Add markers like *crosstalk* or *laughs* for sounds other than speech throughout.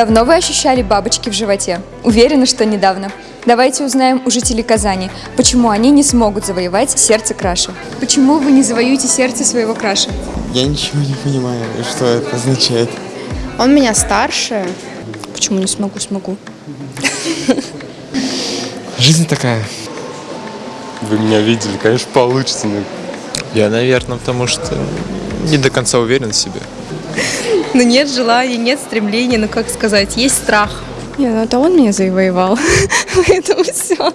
Давно вы ощущали бабочки в животе? Уверена, что недавно. Давайте узнаем у жителей Казани, почему они не смогут завоевать сердце краши. Почему вы не завоюете сердце своего краши? Я ничего не понимаю, что это означает. Он меня старше. Почему не смогу, смогу. Жизнь такая. Вы меня видели, конечно, получится. Но... Я, наверное, потому что не до конца уверен в себе. Ну нет желания, нет стремления, ну как сказать, есть страх. Не, ну это он меня завоевал, *laughs* поэтому все.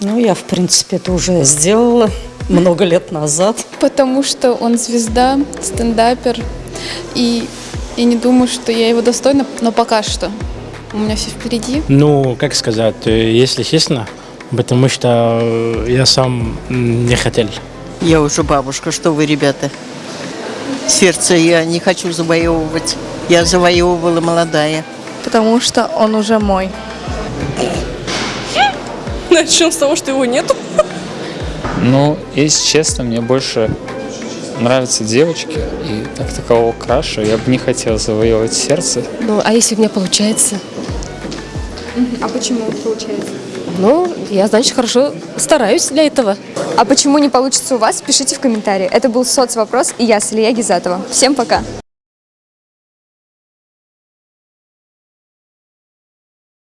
Ну, я, в принципе, это уже сделала много лет назад. Потому что он звезда, стендапер, и я не думаю, что я его достойна, но пока что. У меня все впереди. Ну, как сказать, э, если честно, потому что э, я сам не хотел. Я уже бабушка, что вы, ребята? Сердце я не хочу завоевывать. Я завоевывала молодая. Потому что он уже мой. *laughs* Начнем с того, что его нету. Ну, если честно, мне больше нравятся девочки, и как такового краша я бы не хотел завоевывать сердце. Ну, а если у меня получается? А почему получается? Ну, я, значит, хорошо стараюсь для этого. А почему не получится у вас, пишите в комментарии. Это был соцвопрос, и я, Салия Гизатова. Всем пока!